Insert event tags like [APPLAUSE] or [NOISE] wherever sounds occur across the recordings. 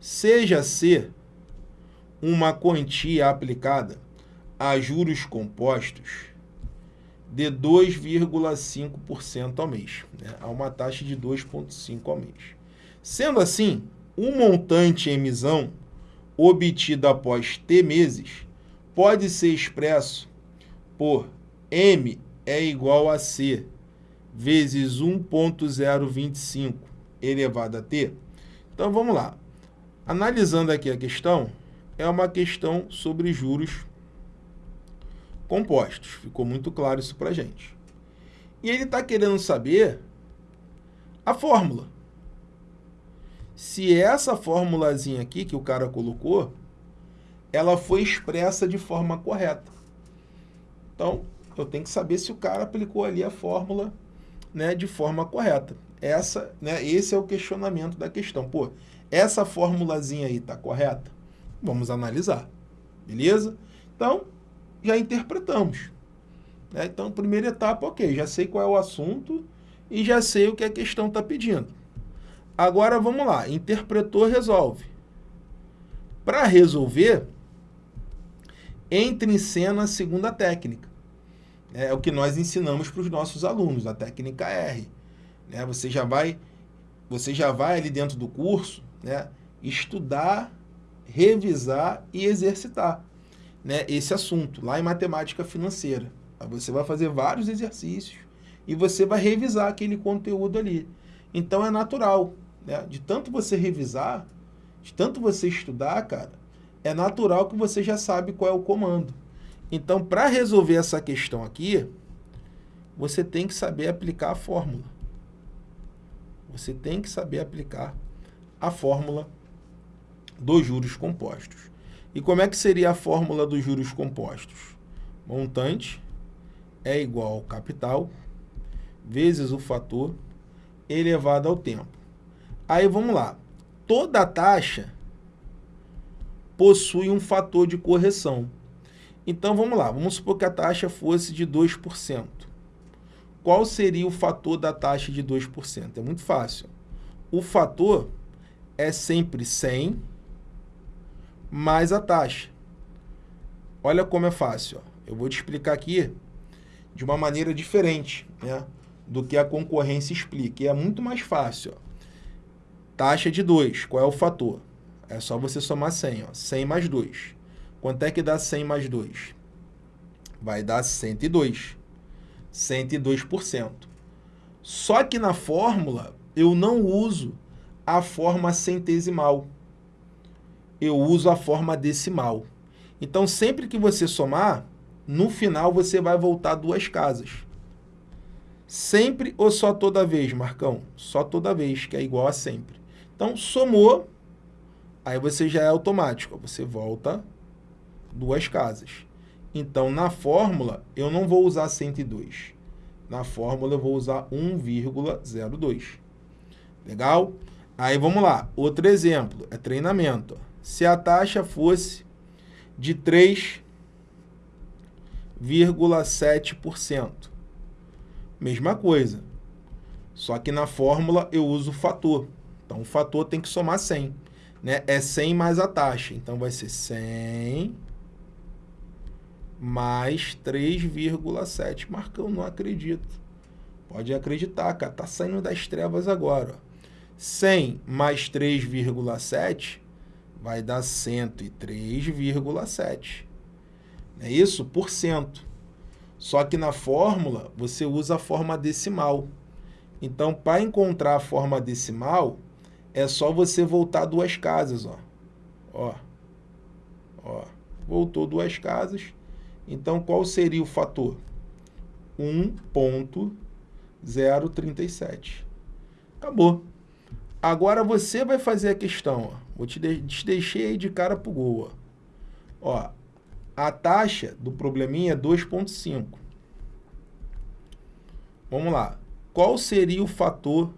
seja C uma quantia aplicada a juros compostos de 2,5% ao mês, né? a uma taxa de 2,5% ao mês. Sendo assim, o montante em emissão obtido após T meses pode ser expresso por M é igual a C vezes 1.025 elevado a T. Então, vamos lá. Analisando aqui a questão, é uma questão sobre juros compostos. Ficou muito claro isso para gente. E ele está querendo saber a fórmula. Se essa formulazinha aqui que o cara colocou, ela foi expressa de forma correta. Então, eu tenho que saber se o cara aplicou ali a fórmula né, de forma correta. Essa, né, esse é o questionamento da questão. Pô, essa formulazinha aí está correta? Vamos analisar. Beleza? Então, já interpretamos. Né? Então, primeira etapa, ok, já sei qual é o assunto e já sei o que a questão está pedindo. Agora, vamos lá, interpretou, resolve. Para resolver, entre em cena a segunda técnica. É o que nós ensinamos para os nossos alunos, a técnica R. Né? Você, já vai, você já vai ali dentro do curso né, estudar, revisar e exercitar né, esse assunto, lá em matemática financeira. Você vai fazer vários exercícios e você vai revisar aquele conteúdo ali. Então é natural, né? de tanto você revisar, de tanto você estudar, cara, é natural que você já sabe qual é o comando. Então, para resolver essa questão aqui, você tem que saber aplicar a fórmula. Você tem que saber aplicar a fórmula dos juros compostos. E como é que seria a fórmula dos juros compostos? Montante é igual ao capital vezes o fator elevado ao tempo. Aí vamos lá. Toda taxa possui um fator de correção. Então vamos lá, vamos supor que a taxa fosse de 2%. Qual seria o fator da taxa de 2%? É muito fácil. O fator é sempre 100 mais a taxa. Olha como é fácil. Ó. Eu vou te explicar aqui de uma maneira diferente né, do que a concorrência explica. E é muito mais fácil. Ó. Taxa de 2, qual é o fator? É só você somar 100. Ó. 100 mais 2. Quanto é que dá 100 mais 2? Vai dar 102. 102%. Só que na fórmula eu não uso a forma centesimal eu uso a forma decimal. Então, sempre que você somar, no final você vai voltar duas casas. Sempre ou só toda vez, Marcão? Só toda vez, que é igual a sempre. Então, somou, aí você já é automático. Você volta duas casas. Então, na fórmula, eu não vou usar 102. Na fórmula, eu vou usar 1,02. Legal? Aí, vamos lá. Outro exemplo, é treinamento se a taxa fosse de 3,7%. Mesma coisa. Só que na fórmula eu uso o fator. Então, o fator tem que somar 100. Né? É 100 mais a taxa. Então, vai ser 100 mais 3,7. Marcão, não acredito. Pode acreditar, cara. Tá saindo das trevas agora. Ó. 100 mais 3,7 vai dar 103,7. É isso? Por cento. Só que na fórmula, você usa a forma decimal. Então, para encontrar a forma decimal, é só você voltar duas casas, ó. Ó. Ó. Voltou duas casas. Então, qual seria o fator? 1.037. Acabou. Agora você vai fazer a questão, ó. Vou te, de te deixei aí de cara pro gol, ó. ó. A taxa do probleminha é 2.5. Vamos lá. Qual seria o fator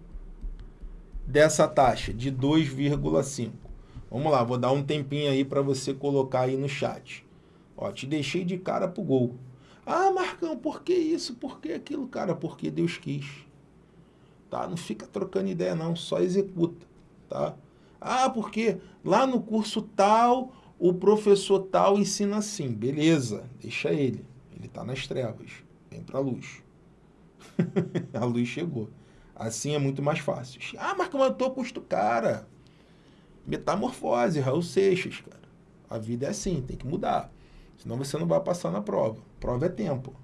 dessa taxa de 2,5? Vamos lá, vou dar um tempinho aí para você colocar aí no chat. Ó, te deixei de cara pro gol. Ah, Marcão, por que isso? Por que aquilo? Cara, porque Deus quis tá? Não fica trocando ideia não, só executa, tá? Ah, porque lá no curso tal, o professor tal ensina assim. Beleza, deixa ele. Ele está nas trevas. Vem para a luz. [LAUGHS] a luz chegou. Assim é muito mais fácil. Ah, mas como eu estou custo cara. Metamorfose, Raul Seixas, cara. A vida é assim, tem que mudar. Senão você não vai passar na prova. Prova é tempo.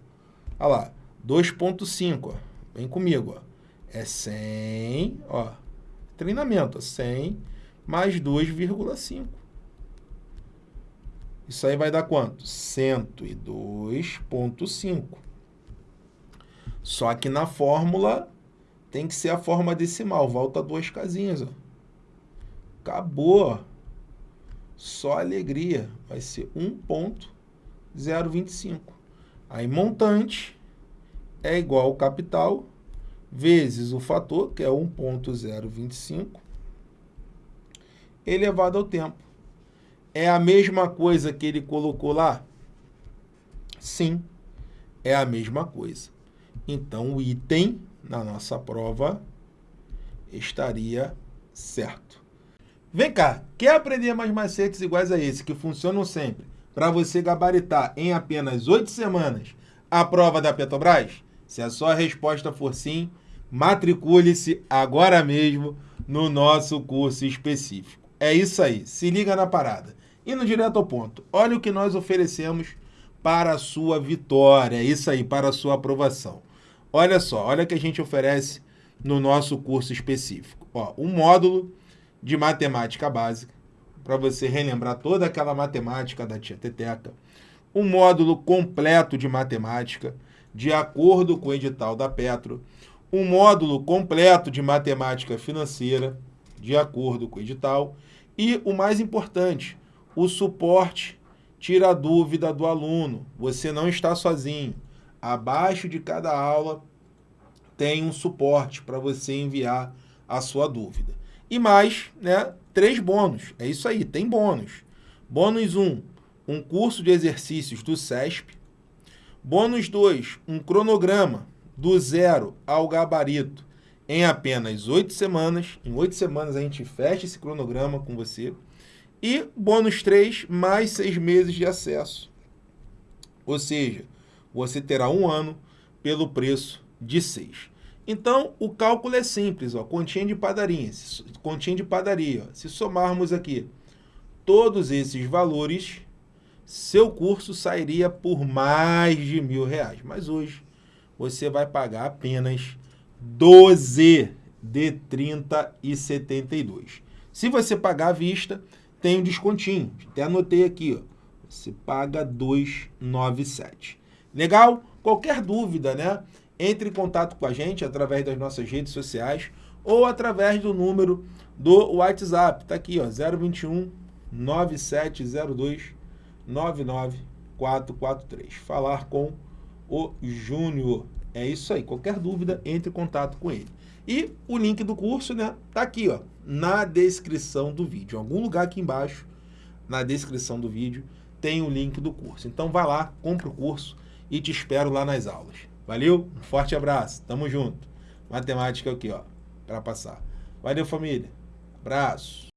Olha lá, 2.5, Vem comigo, ó. É 100, ó. Treinamento, 100 mais 2,5. Isso aí vai dar quanto? 102,5. Só que na fórmula tem que ser a forma decimal. Volta duas casinhas, ó. Acabou. Só alegria. Vai ser 1.025. Aí montante é igual ao capital vezes o fator, que é 1.025, elevado ao tempo. É a mesma coisa que ele colocou lá? Sim, é a mesma coisa. Então, o item na nossa prova estaria certo. Vem cá, quer aprender mais macetes iguais a esse, que funcionam sempre, para você gabaritar em apenas oito semanas a prova da Petrobras? Se a sua resposta for sim, matricule-se agora mesmo no nosso curso específico. É isso aí, se liga na parada. Indo direto ao ponto, olha o que nós oferecemos para a sua vitória, é isso aí, para a sua aprovação. Olha só, olha o que a gente oferece no nosso curso específico. Ó, um módulo de matemática básica, para você relembrar toda aquela matemática da tia Teteca. Um módulo completo de matemática, de acordo com o edital da Petro, um módulo completo de matemática financeira, de acordo com o edital, e o mais importante, o suporte tira a dúvida do aluno. Você não está sozinho. Abaixo de cada aula tem um suporte para você enviar a sua dúvida. E mais, né, três bônus. É isso aí, tem bônus. Bônus 1, um, um curso de exercícios do SESP, Bônus 2, um cronograma do zero ao gabarito em apenas oito semanas. Em oito semanas a gente fecha esse cronograma com você. E bônus 3, mais seis meses de acesso. Ou seja, você terá um ano pelo preço de seis. Então, o cálculo é simples, ó, continha de padaria. Continha de padaria. Ó. Se somarmos aqui todos esses valores, seu curso sairia por mais de mil reais. Mas hoje você vai pagar apenas 12 de 30 e 72. Se você pagar à vista, tem um descontinho. Até anotei aqui, ó. Você paga 297. Legal? Qualquer dúvida, né? Entre em contato com a gente através das nossas redes sociais ou através do número do WhatsApp. Tá aqui, ó, 021 9702 99443. Falar com o Júnior. É isso aí. Qualquer dúvida, entre em contato com ele. E o link do curso, né? Tá aqui, ó, na descrição do vídeo. Em algum lugar aqui embaixo, na descrição do vídeo, tem o link do curso. Então vai lá, compra o curso e te espero lá nas aulas. Valeu? Um forte abraço. Tamo junto. Matemática aqui, ó, para passar. Valeu, família. Abraço.